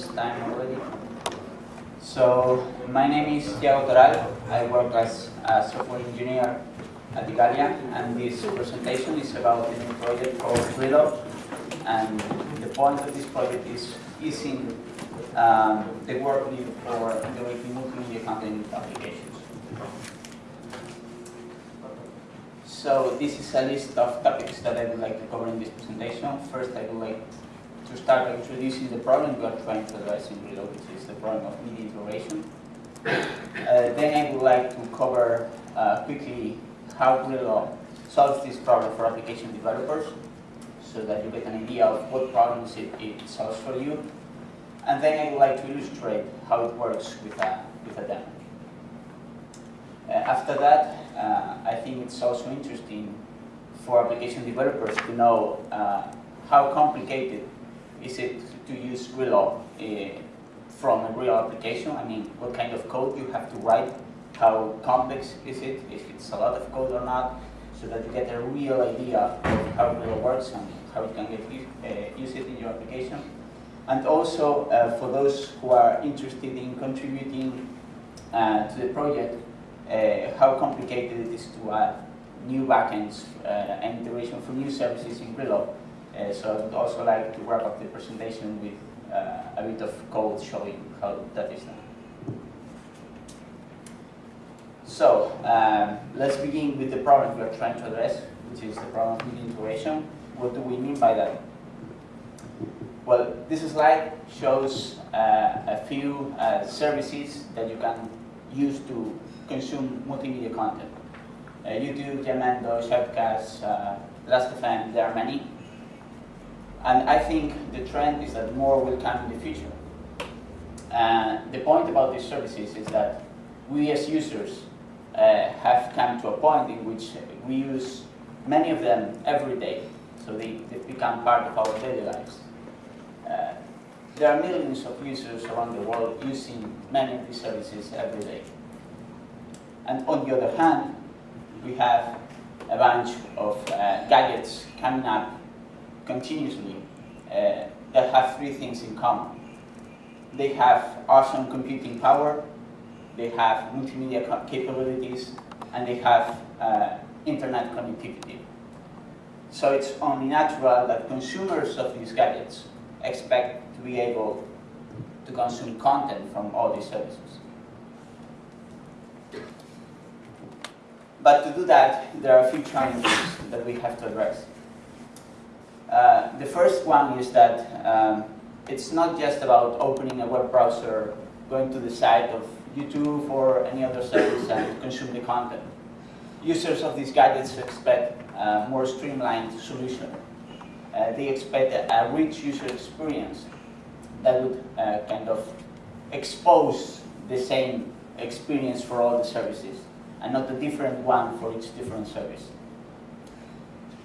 time already. So, my name is Iago Toral. I work as a software engineer at Igalia, and this presentation is about a new project called Grilo. And the point of this project is easing um, the work needed for developing multimedia content applications. So this is a list of topics that I would like to cover in this presentation. First, I would like to start by introducing the problem we are trying to address in Grilo, which is the problem of media integration. Uh, then I would like to cover uh, quickly how Grilo solves this problem for application developers, so that you get an idea of what problems it, it solves for you. And then I would like to illustrate how it works with a, with a demo. Uh, after that, uh, I think it's also interesting for application developers to know uh, how complicated is it to use Grilo uh, from a real application. I mean, what kind of code you have to write, how complex is it, if it's a lot of code or not, so that you get a real idea of how Grilo works and how you can get uh, use it in your application. And also, uh, for those who are interested in contributing uh, to the project, uh, how complicated it is to add new backends uh, and integration for new services in Grilo. Uh, so I would also like to wrap up the presentation with uh, a bit of code showing how that is done. So um, let's begin with the problem we are trying to address, which is the problem of integration. What do we mean by that? Well, this slide shows uh, a few uh, services that you can use to consume multimedia content. Uh, YouTube, Jamendo, Shoutcast, uh, Last.fm, there are many. And I think the trend is that more will come in the future. Uh, the point about these services is that we as users uh, have come to a point in which we use many of them every day. So they, become part of our daily lives. Uh, there are millions of users around the world using many of these services every day. And on the other hand, we have a bunch of uh, gadgets coming up continuously uh, that have three things in common. They have awesome computing power, they have multimedia capabilities, and they have uh, internet connectivity. So it's only natural that consumers of these gadgets expect to be able to consume content from all these services. But to do that, there are a few challenges that we have to address. The first one is that um, it's not just about opening a web browser, going to the site of YouTube or any other service and consume the content. Users of these gadgets expect a more streamlined solution. Uh, they expect a, a, rich user experience that would uh, kind of expose the same experience for all the services and not a different one for each different service.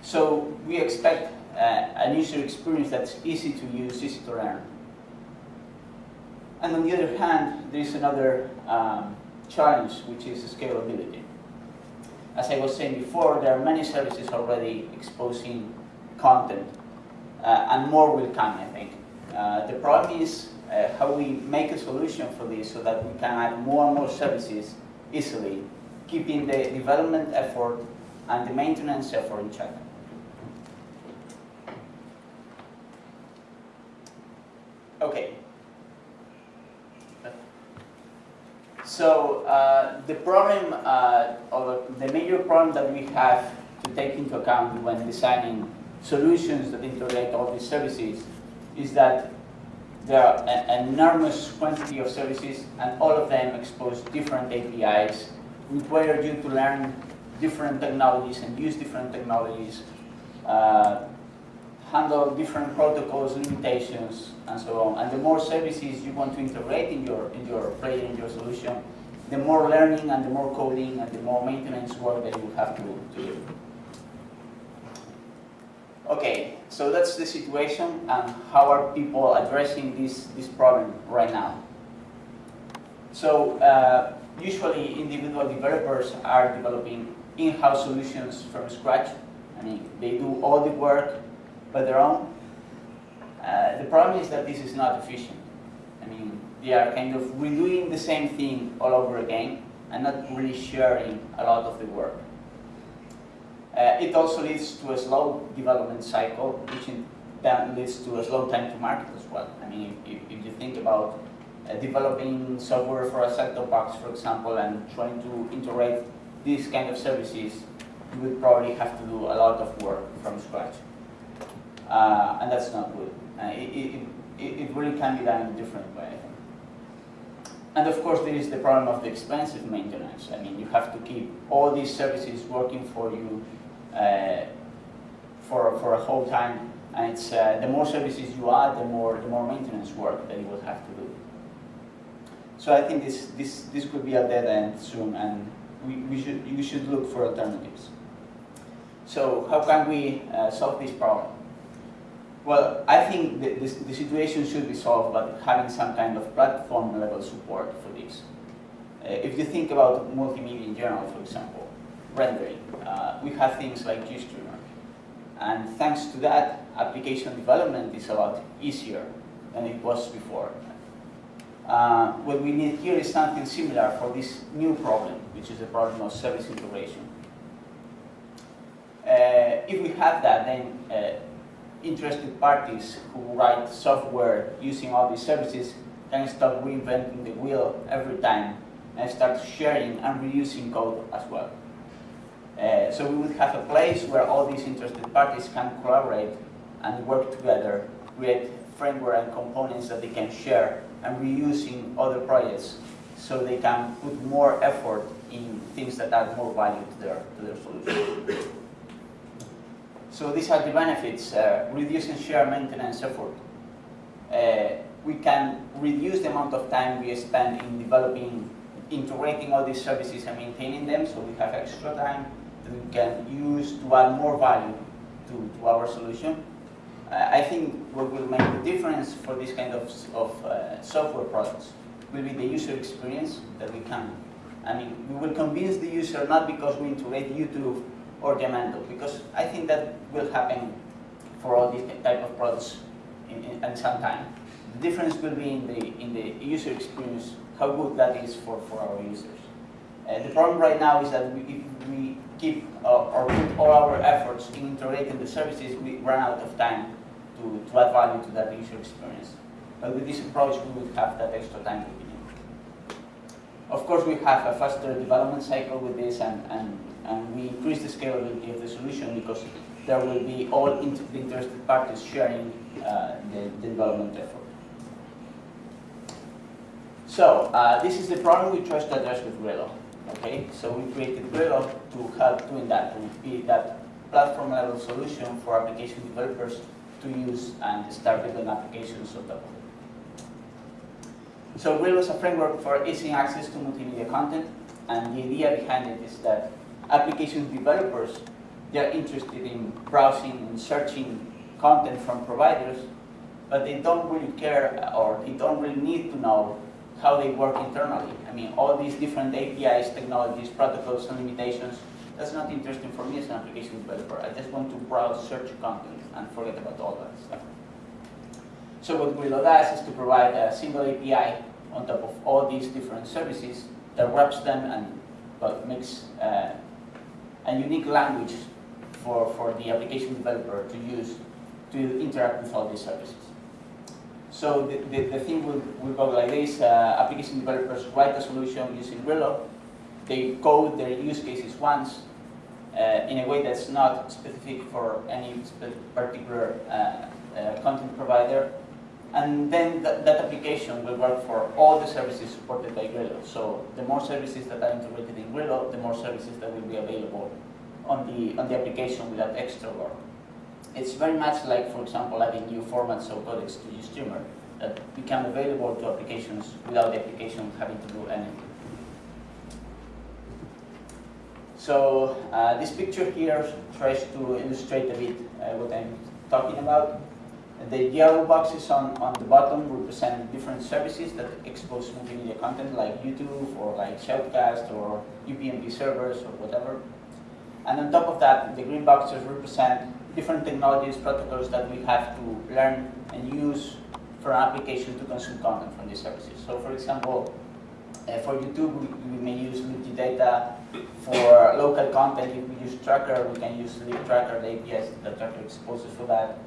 So we expect an user experience that's easy to use, easy to learn. And on the other hand, there is another um, challenge, which is scalability. As I was saying before, there are many services already exposing content, uh, and more will come, I think. Uh, the problem is uh, how we make a solution for this so that we can add more and more services easily keeping the development effort and the maintenance effort in check. Okay. So uh, the problem, uh, or the major problem that we have to take into account when designing solutions that integrate all these services is that there are an enormous quantity of services and all of them expose different APIs require you to learn different technologies and use different technologies, uh, handle different protocols, limitations, and so on. And the more services you want to integrate in your in your player, in your solution, the more learning and the more coding and the more maintenance work that you have to, to do. Okay, so that's the situation and how are people addressing this, this problem right now. So uh, usually individual developers are developing in-house solutions from scratch. I mean, they do all the work by their own. Uh, the problem is that this is not efficient. I mean, they are kind of redoing the same thing all over again and not really sharing a lot of the work. Uh, it also leads to a slow development cycle, which then leads to a slow time to market as well. I mean, if, if you think about uh, developing software for a set-top box, for example, and trying to integrate these kind of services, you would probably have to do a lot of work from scratch. Uh, and that's not good. Uh, it, it, it, really can be done in a different way. And of course, there is the problem of the expensive maintenance. I mean, you have to keep all these services working for you uh, for, for a whole time. And it's, uh, the more services you add, the more, the more maintenance work that you will have to do. So I think this, this, this could be a dead end soon, and we, we should, you should look for alternatives. So how can we uh, solve this problem? Well, I think the, the, the, situation should be solved by having some kind of platform level support for this. Uh, if you think about multimedia in general, for example, rendering, uh, we have things like GStreamer. And thanks to that, application development is a lot easier than it was before. Uh, what we need here is something similar for this new problem, which is the problem of service integration. Uh, if we have that, then uh, interested parties who write software using all these services can start reinventing the wheel every time and start sharing and reusing code as well. Uh, so we would have a place where all these interested parties can collaborate and work together, create framework and components that they can share and reuse in other projects so they can put more effort in things that add more value to their, to their solution. So these are the benefits, uh, reduce and share maintenance effort. Uh, we can reduce the amount of time we spend in developing, integrating all these services and maintaining them, so we have extra time that we can use to add more value to, to our solution. Uh, I think what will make the difference for this kind of, of uh, software products will be the user experience that we can. I mean, we will convince the user not because we integrate YouTube or Jamendo, because I think that will happen for all these type of products in, in, in some time. The difference will be in the, in the user experience, how good that is for, for our users. Uh, the problem right now is that we, if we keep uh, or put all our efforts in integrating the services, we run out of time to, to add value to that user experience. But with this approach, we would have that extra time to begin. Of course, we have a faster development cycle with this, and, and and we increase the scalability of the solution because there will be all interested parties sharing uh, the, the, development effort. So uh, this is the problem we try to address with Grilo. Okay, so we created Grilo to help doing that, to be that platform level solution for application developers to use and start building applications on top of it. So Grilo is a framework for easing access to multimedia content, and the idea behind it is that application developers, they're interested in browsing and searching content from providers, but they don't really care or they don't really need to know how they work internally. I mean, all these different APIs, technologies, protocols, and limitations, that's not interesting for me as an application developer. I just want to browse, search content, and forget about all that stuff. So what Grilo does is to provide a single API on top of all these different services that wraps them and well, makes uh, a unique language for, for the application developer to use to interact with all these services. So the, the, the thing will, will go like this, uh, application developers write a solution using Grilo, they code their use cases once uh, in a way that's not specific for any particular uh, uh, content provider, and then th that application will work for all the services supported by Grilo. So the more services that are integrated in Grilo, the more services that will be available on the, on the application without extra work. It's very much like, for example, adding new formats or codecs to GStreamer that become available to applications without the application having to do anything. So uh, this picture here tries to illustrate a bit uh, what I'm talking about. The yellow boxes on, on the bottom represent different services that expose multimedia content like YouTube or like Shoutcast or UPnP servers or whatever. And on top of that, the green boxes represent different technologies, protocols that we have to learn and use for an application to consume content from these services. So for example, uh, for YouTube, we, we, may use libgdata. For local content, if we use Tracker, we can use libtracker, the APIs that Tracker exposes for that.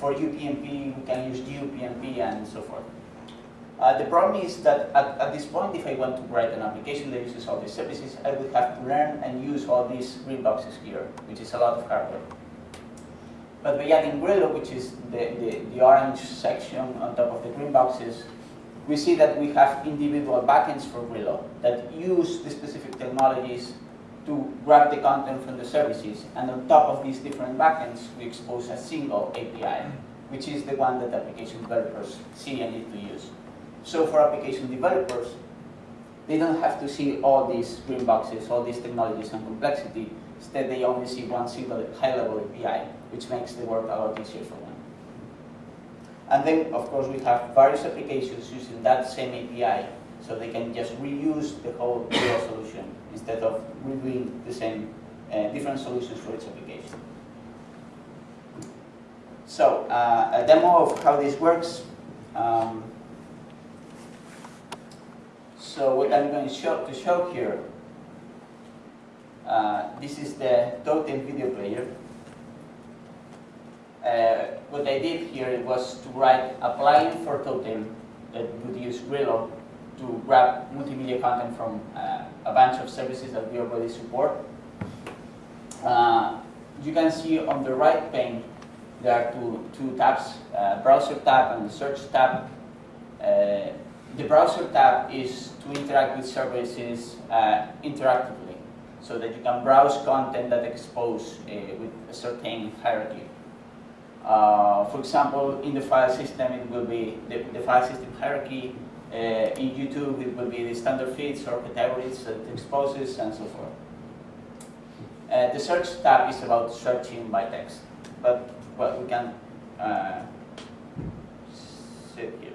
For UPnP, we can use GUPnP and so forth. Uh, the problem is that at, at, this point, if I want to write an application that uses all these services, I would have to learn and use all these green boxes here, which is a lot of hardware. But by adding Grilo, which is the, the, the orange section on top of the green boxes, we see that we have individual backends for Grilo that use the specific technologies to grab the content from the services. And on top of these different backends, we expose a single API, which is the one that application developers see and need to use. So for application developers, they don't have to see all these green boxes, all these technologies and complexity. Instead, they only see one single high-level API, which makes the work a lot easier for them. And then, of course, we have various applications using that same API, so they can just reuse the whole solution instead of redoing the same uh, different solutions for each application. So, uh, a demo of how this works. Um, so what I'm going to show, to show here, uh, this is the Totem video player. Uh, what I did here was to write a plugin for Totem that would use Grilo to grab multimedia content from uh, a bunch of services that we already support. Uh, you can see on the right pane there are two, two tabs, uh, browser tab and search tab. Uh, the browser tab is to interact with services uh, interactively so that you can browse content that expose with a certain hierarchy. Uh, for example, in the file system, it will be the, the file system hierarchy. Uh, in YouTube, it will be the standard feeds or categories that exposes, and so forth. Uh, the search tab is about searching by text, but well, we can uh, sit here.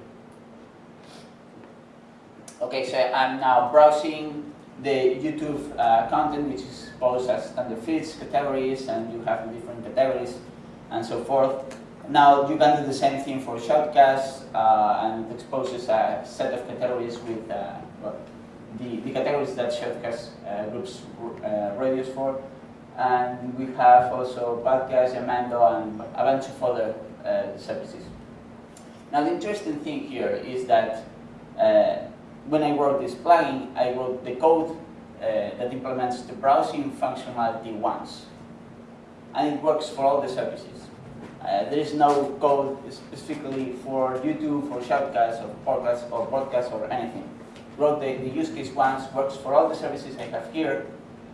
Okay, so I'm now browsing the YouTube uh, content, which is posed as standard feeds, categories, and you have different categories and so forth. Now you can do the same thing for Shoutcast uh, and it exposes a set of categories with uh, well, the, the categories that Shoutcast uh, groups uh, radios for. And we have also Podcast, Jamendo, and a bunch of other uh, services. Now the interesting thing here is that uh, when I wrote this plugin, I wrote the code that implements the browsing functionality once. And it works for all the services. Uh, there is no code specifically for YouTube, for Shoutcast, or podcast, or podcast, or anything. Wrote the, the use case once, works for all the services I have here,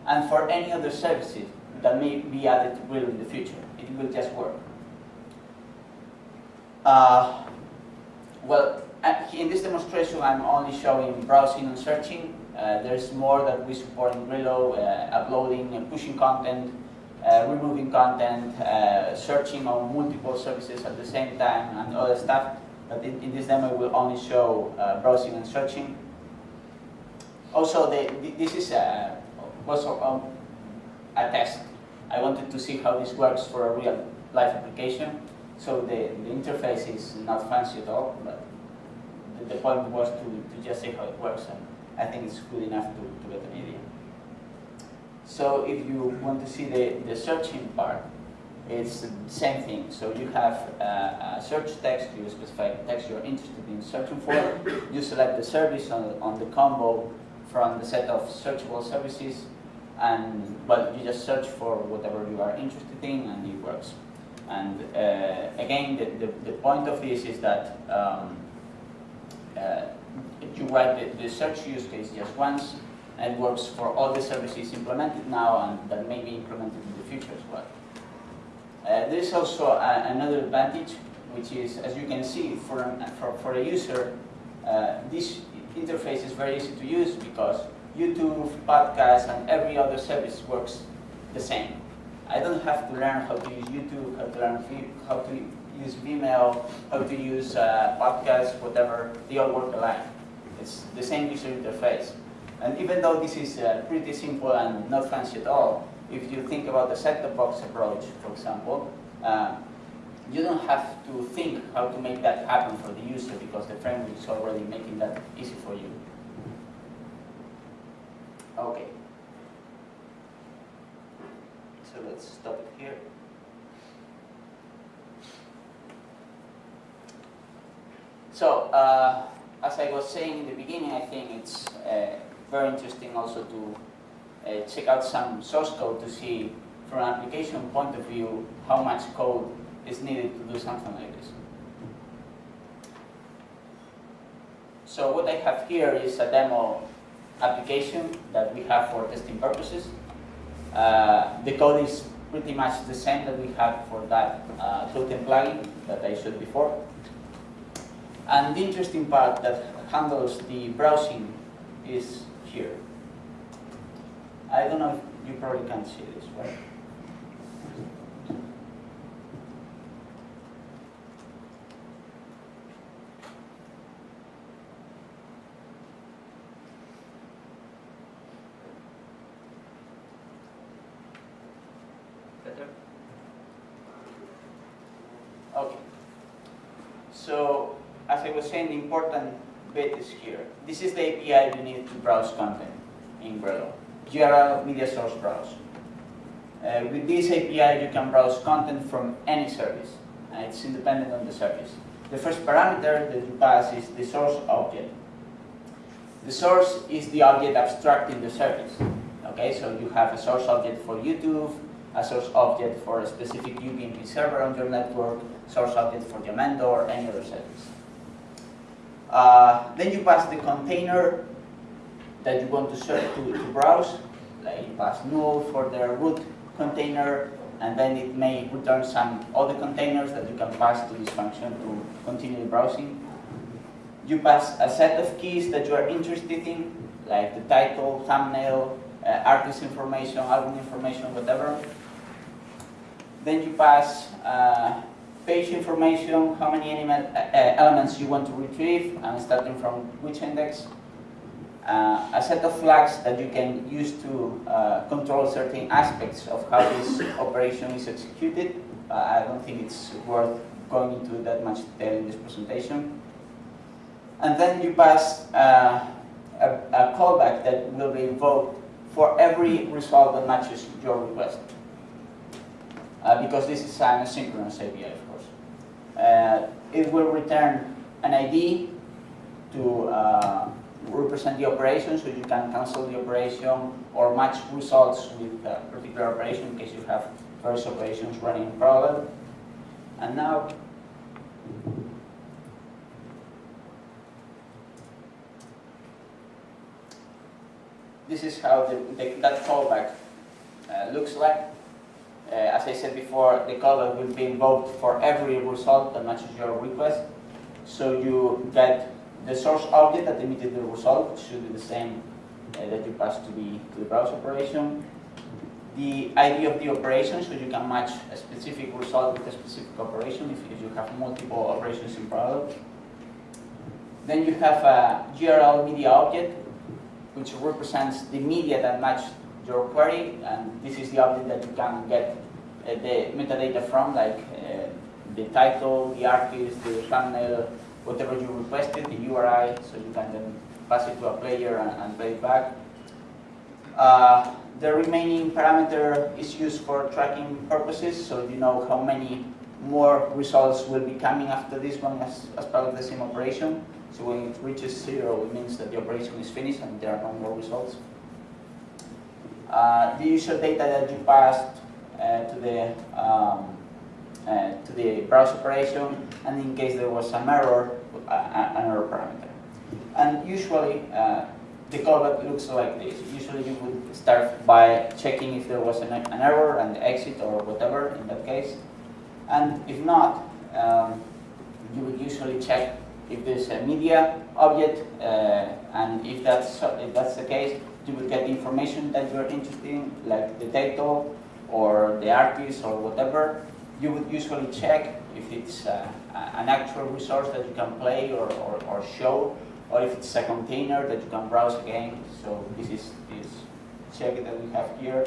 and for any other services that may be added to Grilo in the future. It will just work. Uh, well, uh, in this demonstration, I'm only showing browsing and searching. Uh, there's more that we support in Grilo, uh, uploading and pushing content, removing content, uh, searching on multiple services at the same time, and other stuff. But in, in this demo, we will only show uh, browsing and searching. Also, this is a, was a, um, a test. I wanted to see how this works for a real life application. So the, the interface is not fancy at all, but the, the point was to, to just see how it works, and I think it's good enough to, to get an idea. So if you want to see the, the searching part, it's the same thing. So you have a search text, you specify the text you're interested in searching for, you select the service on, on the combo from the set of searchable services, and well, you just search for whatever you are interested in, and it works. And uh, again, the, the, the, point of this is that um, uh, you write the, the search use case just once, and works for all the services implemented now and that may be implemented in the future as well. Uh, there is also a, another advantage, which is, as you can see, for, for, for a user, uh, this interface is very easy to use because YouTube, podcasts, and every other service works the same. I don't have to learn how to use YouTube, how to learn how to use Vimeo, how to use uh, podcasts, whatever. They all work alike. It's the same user interface. And even though this is uh, pretty simple and not fancy at all, if you think about the set-top box approach, for example, uh, you don't have to think how to make that happen for the user because the framework is already making that easy for you. Okay. So let's stop it here. So, uh, as I was saying in the beginning, I think it's uh, very interesting also to uh, check out some source code to see from an application point of view how much code is needed to do something like this. So what I have here is a demo application that we have for testing purposes. Uh, the code is pretty much the same that we have for that uh, plugin that I showed before. And the interesting part that handles the browsing is here. I don't know if you probably can't see this, right? Better? Okay. So, as I was saying, the important bit is here. This is the API you need to browse content in Grilo. GRL media source browse. Uh, with this API, you can browse content from any service, and it's independent on the service. The first parameter that you pass is the source object. The source is the object abstracting the service. Okay, so you have a source object for YouTube, a source object for a specific UPnP server on your network, source object for Jamendo or any other service. Uh, then you pass the container that you want to search to, to browse, like you pass null for the root container, and then it may return some other containers that you can pass to this function to continue browsing. You pass a set of keys that you are interested in, like the title, thumbnail, uh, artist information, album information, whatever. Then you pass uh, page information, how many element, uh, uh, elements you want to retrieve, and starting from which index. Uh, a set of flags that you can use to uh, control certain aspects of how this operation is executed. Uh, I don't think it's worth going into that much detail in this presentation. And then you pass uh, a, a callback that will be invoked for every result that matches your request. Uh, because this is an asynchronous API. Uh, it will return an ID to uh, represent the operation, so you can cancel the operation or match results with a particular operation in case you have various operations running in parallel. And now, this is how the, the, that callback uh, looks like. Uh, as I said before, the callback will be invoked for every result that matches your request. So you get the source object that emitted the result should be the same uh, that you pass to the, to the browse operation. The ID of the operation, so you can match a specific result with a specific operation if, you have multiple operations in parallel. Then you have a GRL media object, which represents the media that match your query, and this is the object that you can get uh, the metadata from, like uh, the title, the artist, the thumbnail, whatever you requested, the URI, so you can then pass it to a player and, and play it back. Uh, the remaining parameter is used for tracking purposes, so you know how many more results will be coming after this one as, as part of the same operation. So when it reaches zero, it means that the operation is finished and there are no more results. Uh, the user data that you passed uh, to the um, uh, to the browse operation, and in case there was some error, uh, an error parameter. And usually, uh, the callback looks like this. Usually you would start by checking if there was an, an, error and exit or whatever in that case. And if not, um, you would usually check if there's a media object, uh, and if that's, if that's the case, you would get the information that you're interested in, like the title or the artist or whatever, you would usually check if it's uh, an actual resource that you can play or, or, or, show, or if it's a container that you can browse again. So this is this check that we have here.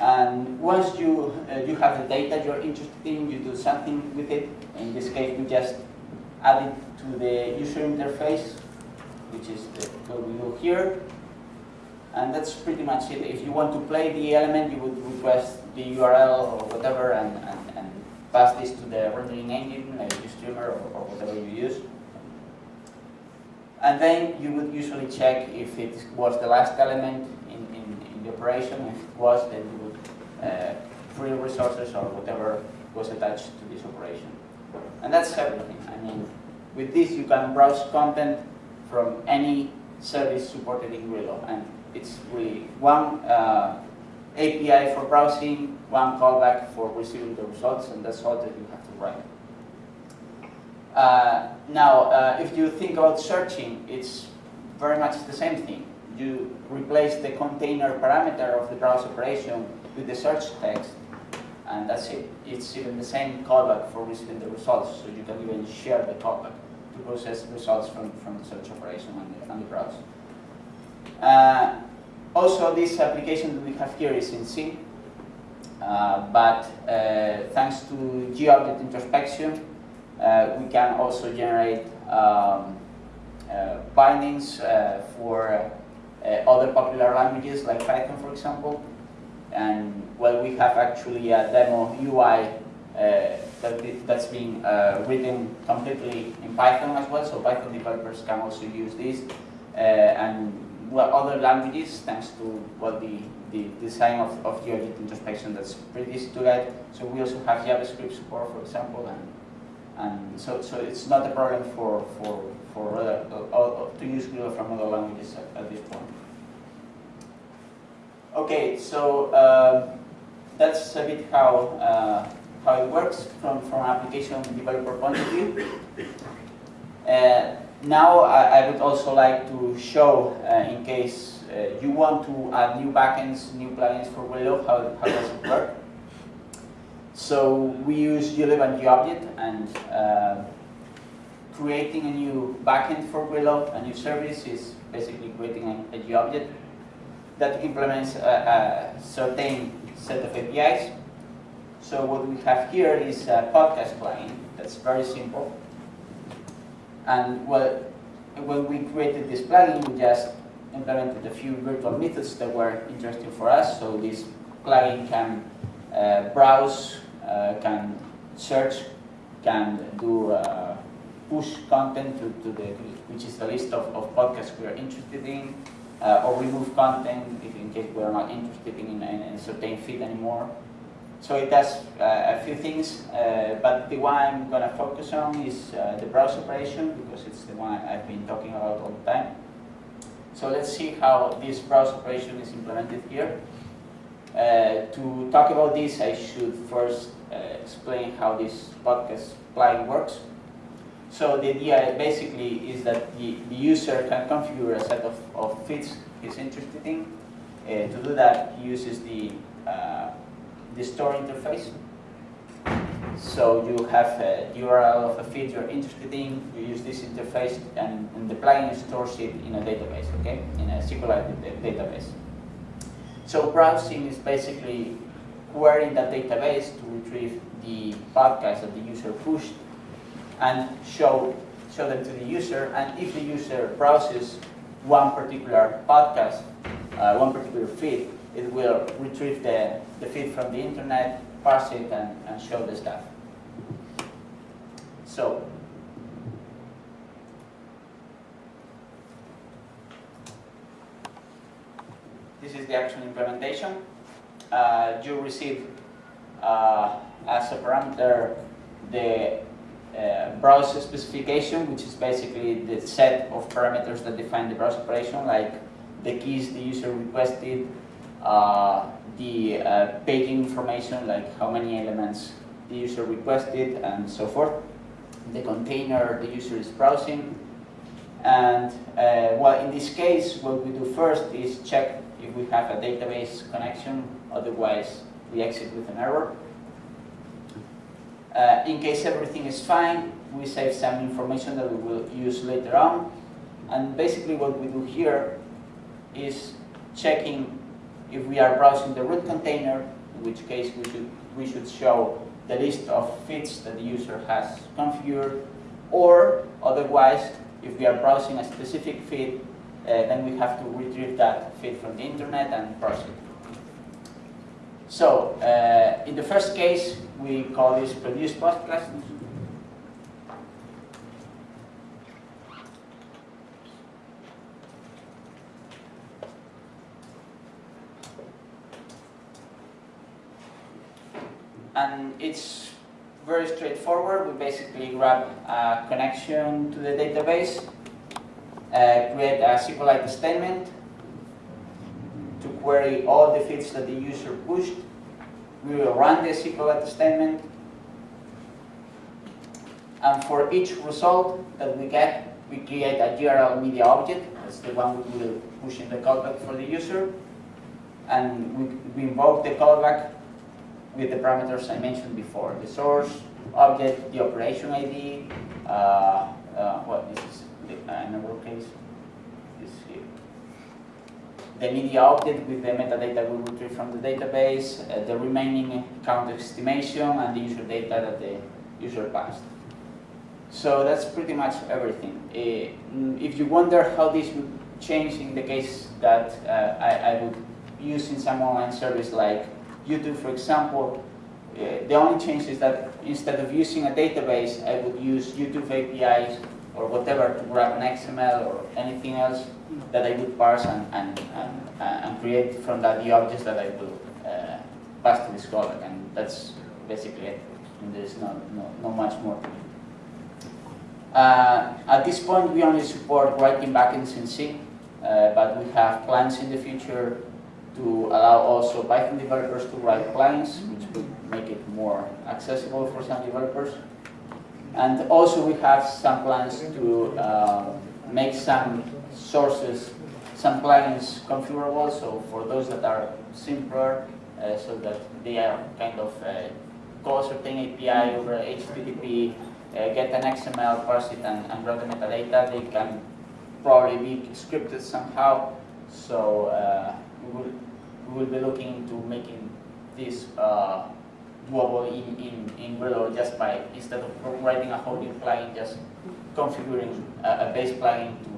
And once you, uh, you have the data you're interested in, you do something with it. In this case, we just add it to the user interface, which is the code we do here. And that's pretty much it. If you want to play the element, you would request the URL or whatever and, and, and pass this to the rendering engine, like GStreamer or, or whatever you use. And then you would usually check if it was the last element in, in, in the operation. If it was, then you would uh, free resources or whatever was attached to this operation. And that's everything. I mean, with this you can browse content from any service supported in Grilo. And it's really one uh, API for browsing, one callback for receiving the results, and that's all that you have to write. Uh, now, uh, if you think about searching, it's very much the same thing. You replace the container parameter of the browse operation with the search text, and that's it. It's even the same callback for receiving the results, so you can even share the callback process results from, from the search operation and the, and the browse. Uh, also, this application that we have here is in C, uh, but uh, thanks to GObject introspection, uh, we can also generate um, uh, bindings uh, for other popular languages like Python, for example. And well, we have actually a demo UI that that's being written completely in Python as well, so Python developers can also use this. and well, other languages, thanks to well, the, the design of, of GObject introspection that's pretty easy to get. So we also have JavaScript support, for example, and and so, so it's not a problem for, for, for uh, uh, to use Grilo from other languages at, at, this point. Okay, so uh, that's a bit how, uh, how it works from, from an application developer point of view. Uh, now I, I, would also like to show, uh, in case you want to add new backends, new plugins for Grilo, how, how does it work. So we use glib and GObject and uh, creating a new backend for Grilo, a new service is basically creating a, a GObject that implements a, a, certain set of APIs. So what we have here is a podcast plugin that's very simple. And well, when we created this plugin, we just implemented a few virtual methods that were interesting for us. So this plugin can uh, browse uh, can search, can do uh, push content to, to the, which is the list of, of podcasts we are interested in, uh, or remove content if in case we are not interested in, in, in a certain feed anymore. So it does uh, a few things, uh, but the one I'm going to focus on is uh, the browse operation because it's the one I've been talking about all the time. So let's see how this browse operation is implemented here. Uh, to talk about this, I should first uh, explain how this podcast plugin works. So the idea basically is that the, the user can configure a set of, of feeds he's interested in. Uh, to do that, he uses the, the store interface. So you have a URL of a feed you're interested in, you use this interface, and, and the plugin stores it in a database, okay? In a SQLite database. So browsing is basically querying that database to retrieve the podcast that the user pushed and show, show them to the user. And if the user browses one particular podcast, uh, one particular feed, it will retrieve the, the feed from the internet, parse it, and, and show the stuff. So This is the actual implementation. Uh, you receive uh, as a parameter the uh, browser specification, which is basically the set of parameters that define the browser operation, like the keys the user requested, the uh, paging information, like how many elements the user requested, and so forth. The container the user is browsing. And uh, well, in this case, what we do first is check if we have a database connection, otherwise we exit with an error. Uh, in case everything is fine, we save some information that we will use later on. And basically what we do here is checking if we are browsing the root container, in which case we should, we should show the list of feeds that the user has configured, or otherwise, if we are browsing a specific feed, uh, then we have to retrieve that feed from the internet and parse it. So, uh, in the first case, we call this produce podcast. And it's very straightforward. We basically grab a connection to the database, uh, create a SQLite statement, to query all the feeds that the user pushed. We will run the SQLite statement. And for each result that we get, we create a GRL media object. That's the one we will push in the callback for the user. And we, we invoke the callback with the parameters I mentioned before. The source, object, the operation ID, uh, uh, what this is in our case, this here the media object with the metadata we retrieve from the database, uh, the remaining count estimation, and the user data that the user passed. So that's pretty much everything. Uh, if you wonder how this would change in the case that uh, I, I, would use in some online service like YouTube, for example, uh, the only change is that instead of using a database, I would use YouTube APIs or whatever to grab an XML or anything else that I would parse and, and, and, and create from that the objects that I will uh, pass to this callback. And that's basically it. And there's not, no, much more to it. Uh, at this point, we only support writing backends in C, uh, but we have plans in the future to allow also Python developers to write plans, which would make it more accessible for some developers. And also we have some plans to uh, make some sources, some plugins configurable, so for those that are simpler, uh, so that they are kind of uh, call certain API over HTTP, uh, get an XML, parse it, and, and run the metadata, they can probably be scripted somehow. So uh, will, we will be looking into making this uh, doable in, in, in Grilo just by, instead of writing a whole new plugin, just configuring a, a base plugin to,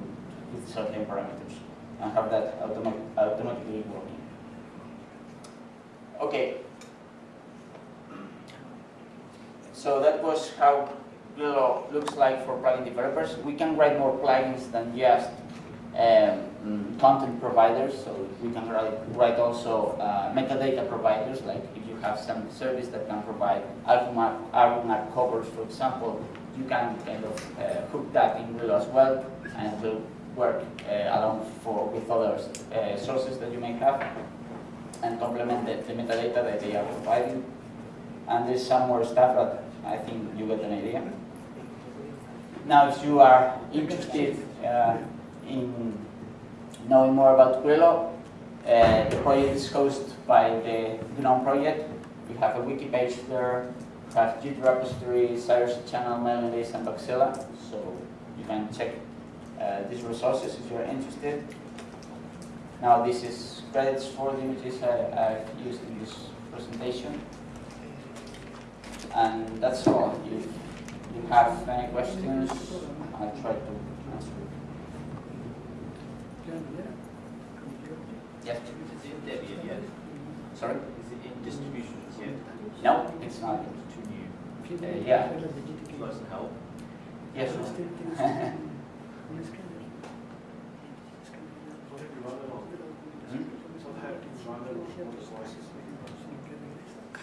with certain parameters and have that automa automatically working. Okay. So that was how Grilo looks like for plugin developers. We can write more plugins than just um, content providers. So we can write, write also uh, metadata providers, like if you have some service that can provide argument covers, for example, you can kind of uh, hook that in Grilo as well, and it will work uh, along for with other uh, sources that you may have, and complement the, the metadata that they are providing. And there's some more stuff but I think you get an idea. Now, if you are interested uh, in knowing more about Grilo, uh, the project is hosted by the GNOME project. We have a wiki page there, we have Git repository, IRC channel, mailing list, and Bugzilla. So you can check uh, these resources if you're interested. Now this is credits for the images I, have used in this presentation. And that's all. If you have any questions, I'll try to. Yes? Is it in Debian yet? Sorry? Is it in distributions yet? No, it's not. Too new. Uh, yeah. Would you help? Yes.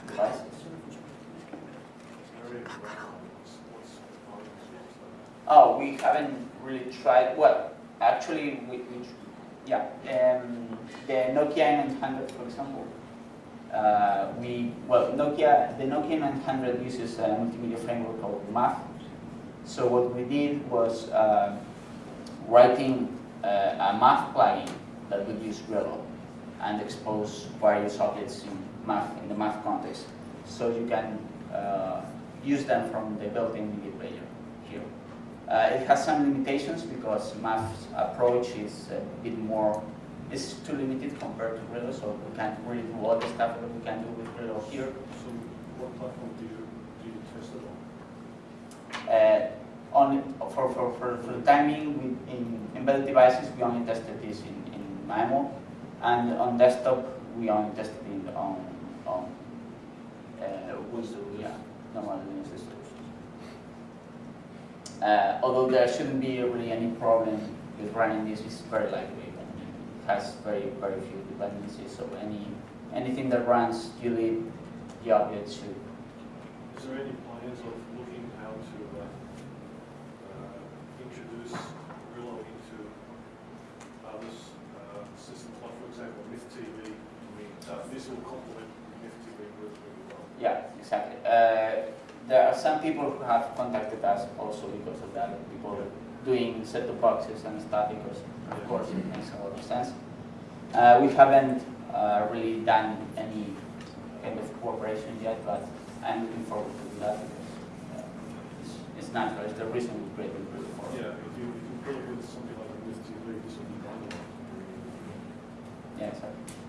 Devices? Oh, we haven't really tried, well, actually, yeah, um, the Nokia 900, for example, uh, we, well, Nokia, the Nokia 900 uses a multimedia framework called MAF. So what we did was uh, writing uh, a MAF plugin that would use Grilo and expose various objects in MAF, in the MAF context. So you can uh, use them from the built-in media player it has some limitations because MAF's approach is a bit more it's too limited compared to Grilo, so we can't really do all the stuff that we can do with Grilo here. So what platform do you, do you test it on? Uh, on, for, for, for, for the timing, we, in embedded devices, we only tested this in, in Maemo, and on desktop, we only tested it on, on uh, Windows, yeah, normal Linux distributions. Uh, although there shouldn't be really any problem with running this, it's very lightweight and it has very, very few dependencies, so any, anything that runs ULIP, the object should Is there any plans of looking how to uh, uh, introduce Grilo into other s- uh, systems, like for example, MythTV? I mean, uh, this will complement MIF TV really, really well. Yeah, exactly. There are some people who have contacted us also because of that. People doing set-top boxes and stuff because, of course, it makes a lot of sense. Uh, we haven't uh, really done any kind of cooperation yet, but I'm looking forward to that because uh, it's, it's natural. It's the reason we created Grilo for. Yeah, if you, if you it with something like a MIF TV, this will be dynamite. Yeah, exactly.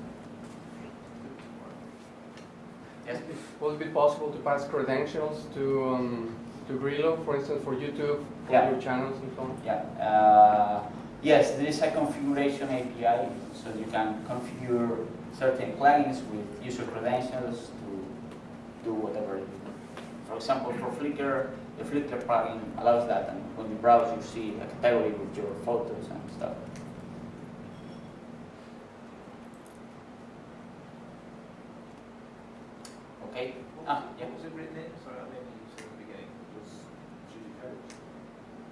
Yes. Will it be possible to pass credentials to, um, to Grilo, for instance, for YouTube, for Yeah. your channels and so on? Yeah. Uh, yes, there is a configuration API, so you can configure certain plugins with user credentials to do whatever. For example, for Flickr, the Flickr plugin allows that, and when you browse, you see a category with your photos and stuff. Okay. Ah, yeah. What was it written in? Sorry, I maybe you said at the beginning. Was GDK.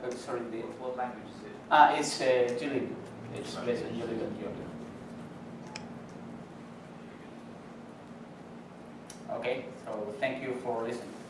Uh, sorry, the, What, what ah, it's uh, GLib. It's based on GLib. Okay, so thank you for listening.